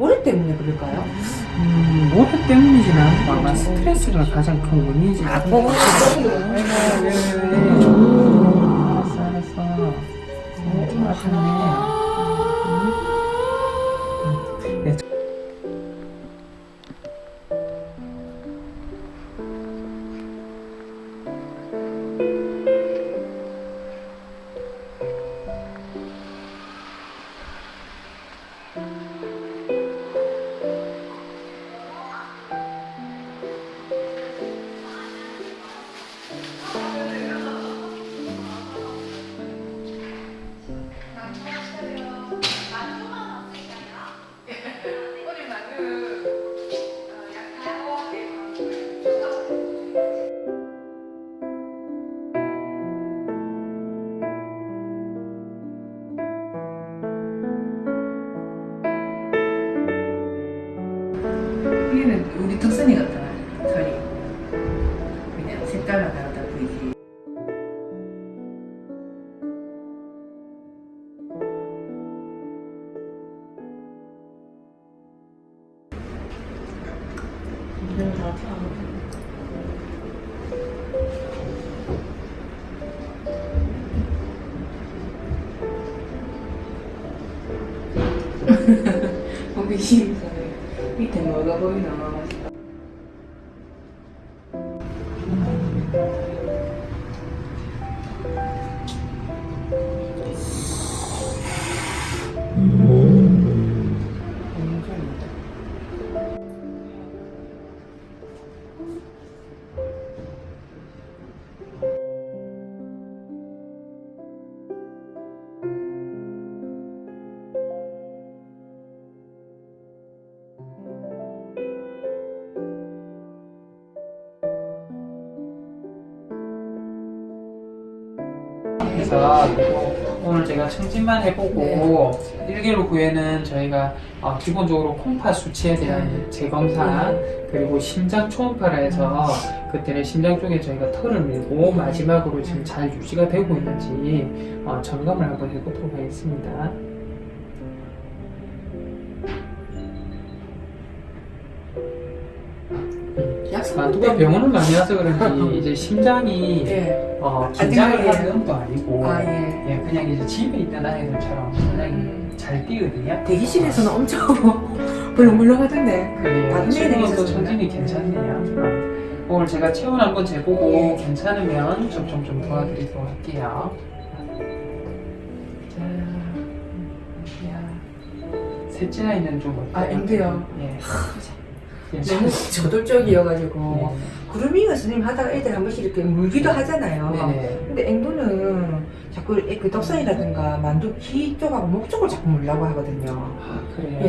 모래 때문에 그럴까요? 음, 모래 때문이진 않고 아마 스트레스가 가장 큰 원인이지. 아, 뭐, 아이고, 왜, 왜, 왜. 알았어, 알았어. 어, 좀아 덕선이 같다 털이 그냥 색깔만 다르다 보이지. 호기심 뭐가 보이 그래서 오늘 제가 청진만 해보고 일개로 구에는 저희가 어, 기본적으로 콩파 수치에 대한 재검사 그리고 심장 초음파라 해서 그때는 심장 쪽에 저희가 털을 밀고 마지막으로 지금 잘 유지가 되고 있는지 어, 점검을 한번 해보도록 하겠습니다. 아, 누가 병원을 많이 와서 그런지 이제 심장이 예. 어, 긴장을 아, 하는 것도 아니고 아 예. 예, 그냥 이제 집에 있던 아이들처럼 굉장히 음. 잘 뛰거든요. 대기실에서는 엄청 물렁물렁 하던데 그래요. 다른 지금은 또 애들이 천진이 괜찮네요. 어, 오늘 제가 체온 한번 재보고 예. 괜찮으면 접종 좀 도와드리도록 할게요. 자, 야, 셋째 아이는 좀 어때요? 아, 엠드요? 예. 너무 괜찮으세요? 저돌적이어가지고 네. 구름이가 스님 하다가 애들 한 번씩 이렇게 물기도 하잖아요 네네. 근데 앵두는 자꾸 애- 그 덕선이라든가 만두 귀 쪽하고 목 쪽을 자꾸 물라고 하거든요 아, 그래요?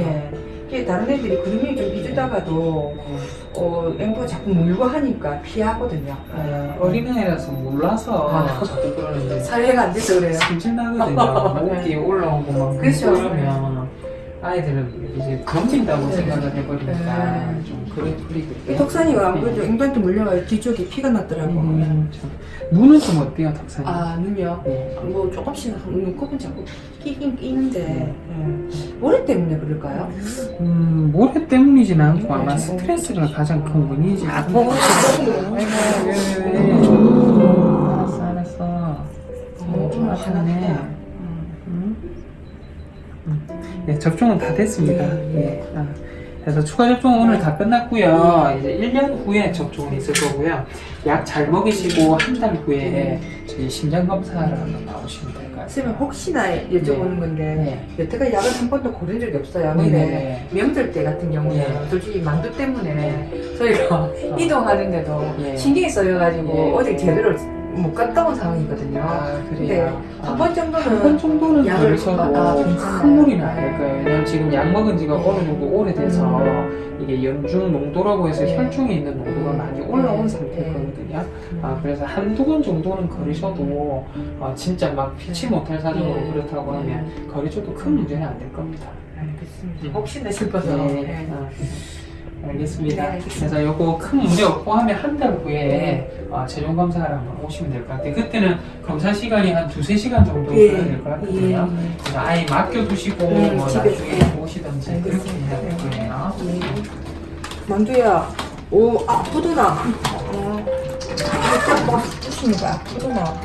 예. 다른 애들이 구름이 좀 비주다가도 네. 어, 앵두가 자꾸 물고 하니까 피하거든요 어, 어린애라서 몰라서 아. 자꾸 그러는데 사회가 안 돼서 그래요 승질나거든요. 목이 올라오고 막 그렇죠. 그러면 아이들은 이제 넘긴다고 네. 생각을 해버리니까 네. 좀 그래 이 버리거든요. 덕선이가 아무래도 앵두한테 물려가지고 뒤쪽에 피가 났더라고 음, 참. 눈은 좀 어때요, 덕산이? 아 눈이요? 네. 뭐 조금씩 눈곱은 자꾸 끼긴 끼는데 네. 예. 모래 때문에 그럴까요? 음, 모래 때문이진 않고 네. 아마 스트레스가 가장 큰 원인이지. 아, 뭐, 아이고. 알았어, 알았어. 어, 좀 아팠네. 네, 접종은 다 됐습니다. 예. 아, 그래서 추가 접종은 오늘 다 끝났고요. 이제 1년 후에 접종은 있을 거고요. 약 잘 먹이시고 한 달 후에 저희 심장 검사를 한번 나오시면 될 것 같아요. 선생님 혹시나 여쭤보는 건데 네. 여태까지 약을 한 번도 고른 적이 없어요. 네, 근데 네, 명절 때 같은 경우는 네. 솔직히 만두 때문에 저희가 이동하는데도 예. 신경이 써여가지고 예. 어디 제대로 못 갔다 온 상황이거든요. 아, 그래요. 한번 정도는 한번 정도는 약을- 걸으셔도 아, 괜찮아요. 큰 무리는 아닐 거예요. 왜냐면 지금 약 먹은 지가 네. 어느 정도 오래돼서 이게 연중 농도라고 해서 네. 혈중에 있는 농도가 많이 올라온 네. 상태거든요. 아, 그래서 한두 번 정도는 걸으셔도 어, 진짜 막 피치 네. 못할 사정으로 네. 그렇다고 하면 걸으셔도 큰 문제는 안 될 겁니다. 알겠습니다. 혹시나 싶어서. 네. 네. 아, 알겠습니다. 네. 그래서 요거 큰 문제 없고 하면 한 달 후에 네. 어, 최종 검사를 한번 오시면 될 것 같아요. 그때는 검사 시간이 한 두세 시간 정도 예. 돼야 될 것 같거든요. 예. 그래서 아예 맡겨두시고 음, 뭐. 나중에 오시든지 그렇게 알겠습니다. 해야 되고요. 아, 만두야. 오, 아, 푸드나. 아, 막 거야. 푸드나.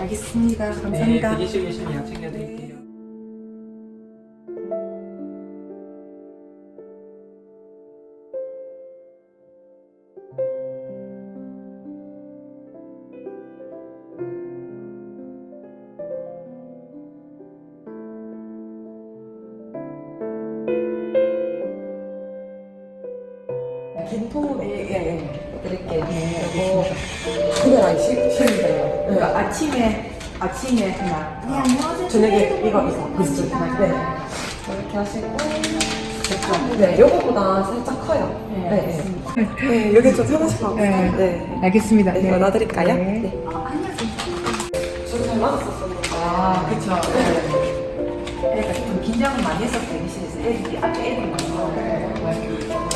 알겠습니다. 네, 감사합니다. 드시고 계시면 약 챙겨드릴게요. 김포, 예, 예, 예. 드릴게요. 그리고, 그거랑 시키면 돼요. 그러니까 아침에 아침에 그냥 저녁에 이거, 이거. 비슷. 네. 이렇게 하시고. 됐죠? 네, 요거보다 살짝 커요. 네, 네. 네, 여기 좀 하나씩 하고. 네. 네. 알겠습니다. 네, 이거 놔드릴까요? 네. 네. 저도 잘 맞았었었는데. 아, 그쵸. 네. 그러니까 좀 긴장을 많이 했었어요, 대기실에서. 애들이, 앞에 애들이 많이 나와요.